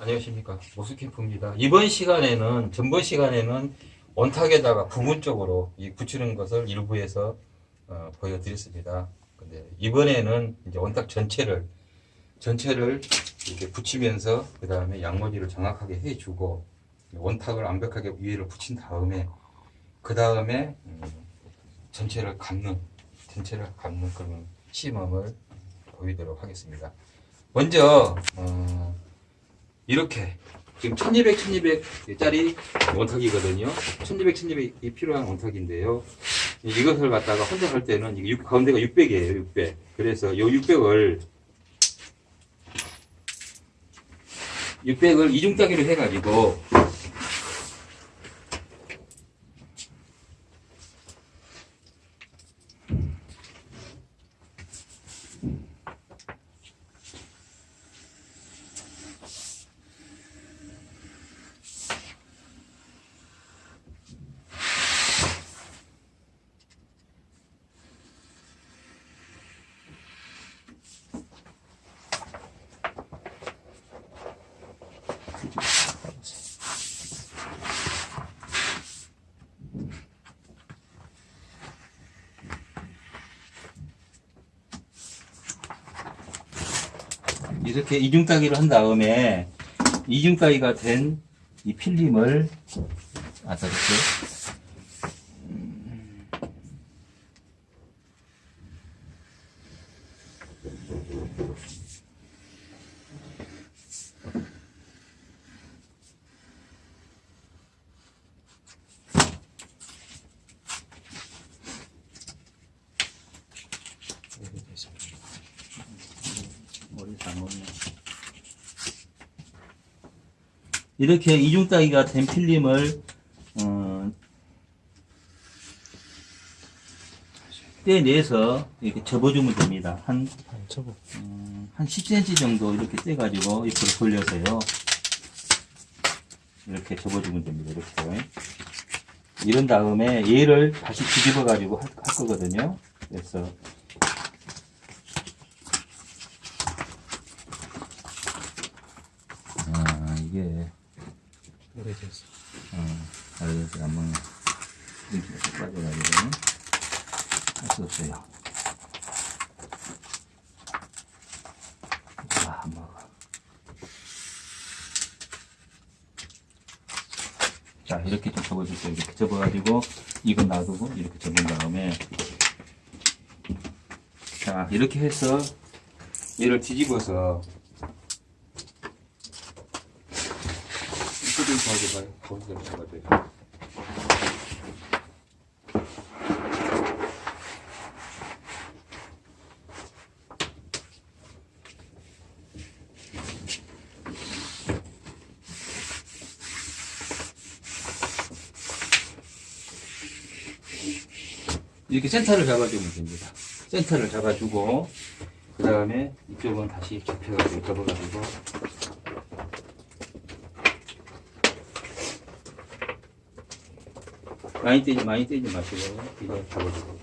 안녕하십니까 모스캠프입니다. 이번 시간에는 전번 시간에는 원탁에다가 부분적으로 이 붙이는 것을 일부에서 어, 보여드렸습니다. 근데 이번에는 이제 원탁 전체를 전체를 이렇게 붙이면서 그 다음에 양모지를 정확하게 해주고 원탁을 완벽하게 위에를 붙인 다음에 그 다음에 음, 전체를 감는 전체를 감는 그런 시험을 보이도록 하겠습니다. 먼저 어, 이렇게 지금 1200, 1200짜리 원탁이거든요. 1200, 1200이 필요한 원탁인데요. 이것을 갖다가 혼자 할 때는 이게 육- 가운데가 600이에요. 600. 그래서 이 600을 600을 이중 따기로 해가지고 이렇게 이중 따기를 한 다음에 이중 따기가 된 이 필름을 아까 이렇게 머리 잘못네. 이렇게 이중 따기가 된 필름을 어, 떼내서 이렇게 접어주면 됩니다. 한. 음, 한 10cm 정도 이렇게 떼가지고 옆으로 돌려서요. 이렇게 접어주면 됩니다. 이렇게. 이런 다음에 얘를 다시 뒤집어가지고 할, 할 거거든요. 그래서 이게 오래됐어. 어, 알겠어. 한번 이렇게 빠져가지고 할수 없어요. 자, 이렇게 좀 접어줄게요. 이렇게 접어가지고 이거 놔두고 이렇게 접은 다음에 자, 이렇게 해서 얘를 뒤집어서 이쪽으로 가져가요. 거기서 잡아줘요. 이렇게 센터를 잡아주면 됩니다. 센터를 잡아주고 그 다음에 이쪽은 다시 접혀가지고 접어가지고 많이 떼지 많이 떼지 마시고 이거 잡아주고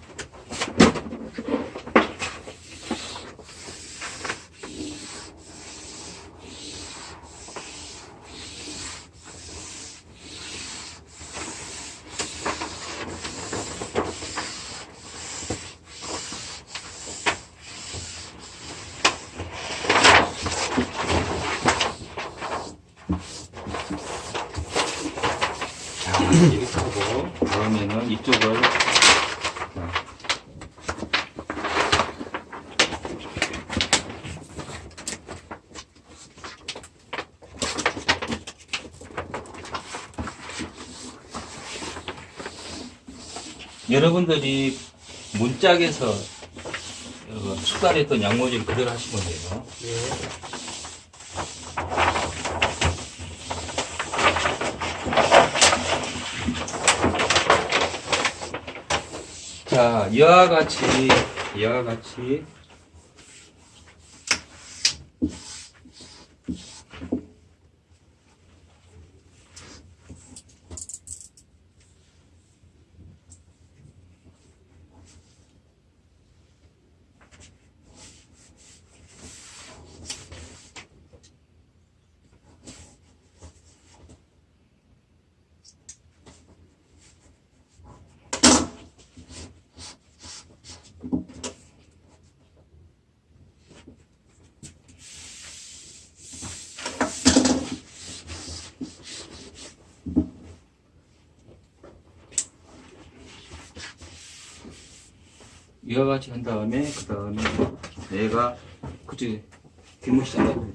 자 이렇게 하고 다음에는 이쪽을 자, 여러분들이 문짝에서 어, 숟갈했던 양모지를 그대로 하시면 돼요. 자, 이와 같이, 이와 같이, 이와 같이 한 다음에 그 다음에 내가 뒷모시 잘라요.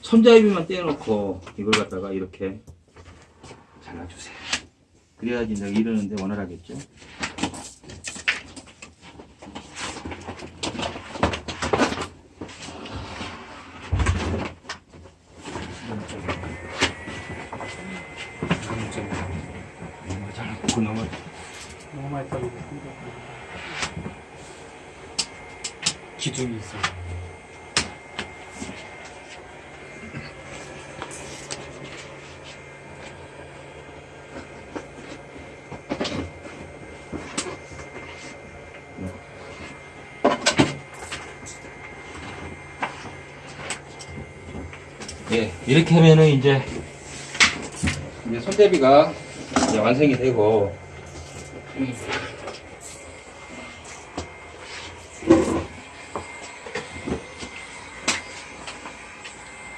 손잡이만 떼놓고 이걸 갖다가 이렇게 잘라주세요. 그래야지 내가 이러는데 원활하겠죠. 너무 많이 떨리고 기둥이 있어. 예, 이렇게 하면은 이제, 이제 손잡이가 이제 완성이 되고, 음.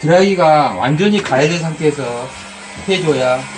드라이가 완전히 가해진 상태에서 해줘야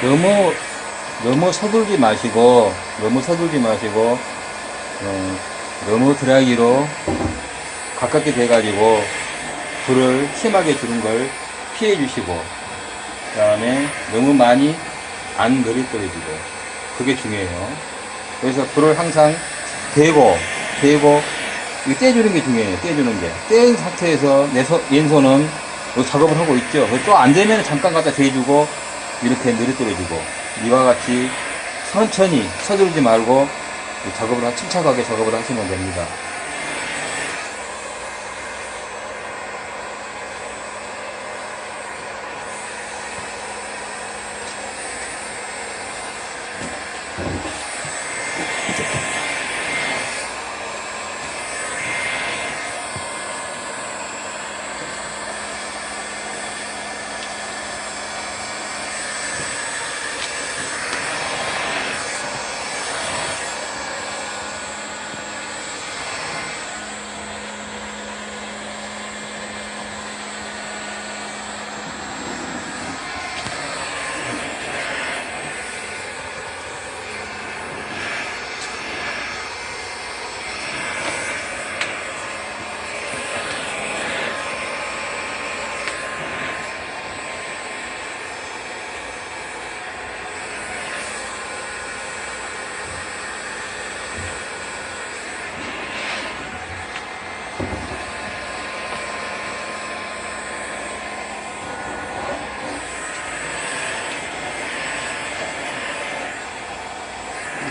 너무 너무 서둘지 마시고 너무 서둘지 마시고 어, 너무 드라이기로 가깝게 돼 가지고 불을 심하게 주는 걸 피해 주시고 그 다음에 너무 많이 안 느릿거려지고 그게 중요해요. 그래서 불을 항상 대고 대고 떼주는 게 중요해요. 떼주는 게. 뗀 상태에서 내 서, 왼손은 요 작업을 하고 있죠. 또 안 되면 잠깐 갖다 대주고 이렇게 느릿거려주고 이와 같이 천천히 서두르지 말고 이 작업을 하- 침착하게 작업을 하시면 됩니다.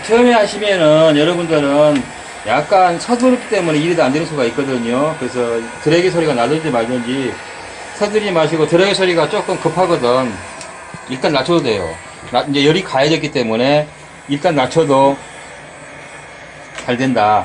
처음에 하시면은 여러분들은 약간 서두르기 때문에 일이 안 되는 수가 있거든요. 그래서 드래기 소리가 나든지 말든지 서두르지 마시고 드래기 소리가 조금 급하거든. 일단 낮춰도 돼요. 나, 이제 열이 가해졌기 때문에 일단 낮춰도 잘 된다.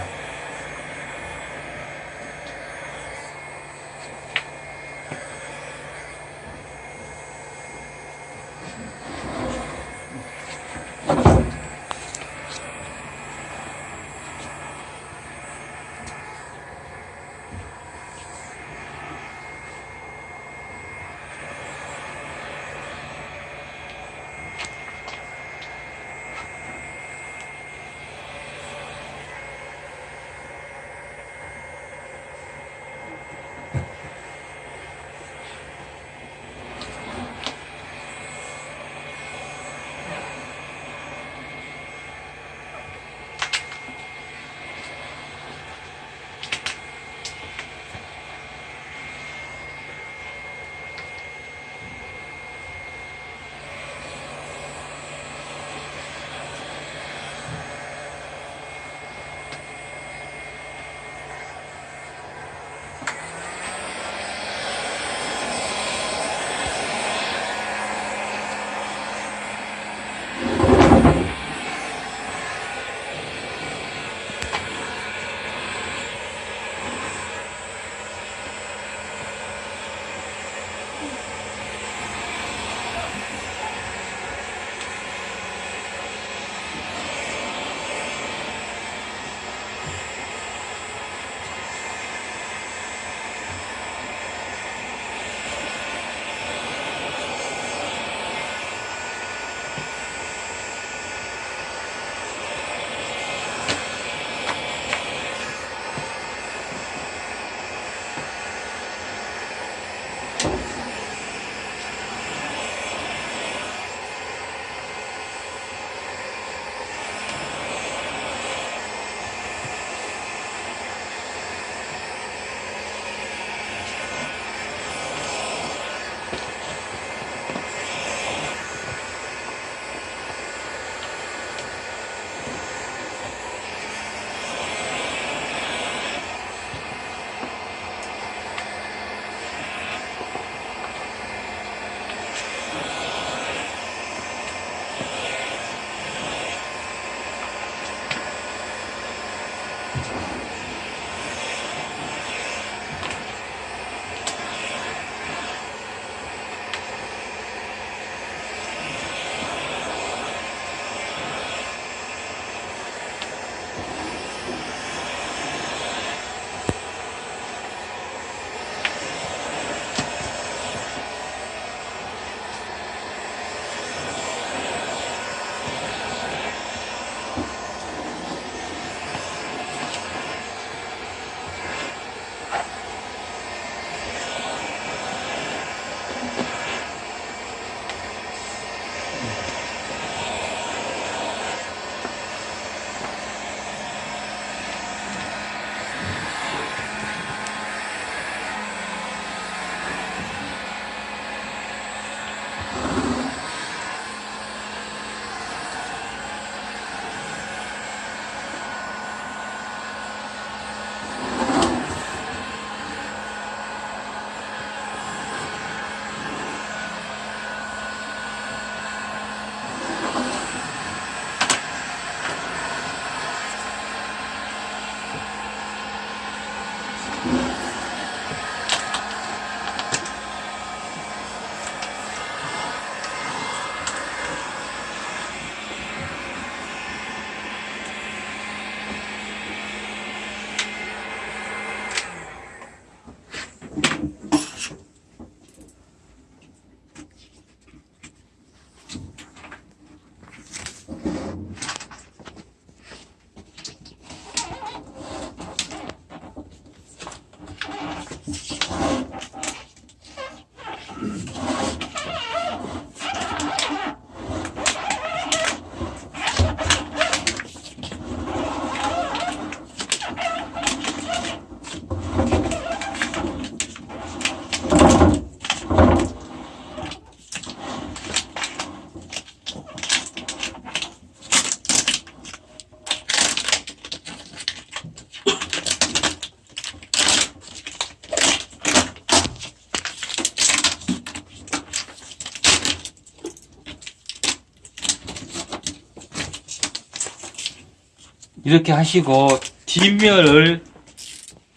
이렇게 하시고 뒷면을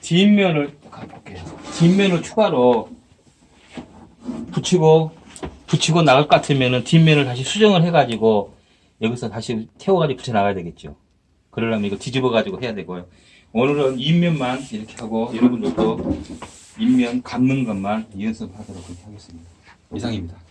뒷면을 가볼게요. 뒷면을 추가로 붙이고 붙이고 나갈 것 같으면은 뒷면을 다시 수정을 해가지고 여기서 다시 태워가지고 붙여 나가야 되겠죠. 그러려면 이거 뒤집어가지고 해야 되고요. 오늘은 인면만 이렇게 하고 여러분들도 인면 감는 것만 연습하도록 하겠습니다. 이상입니다.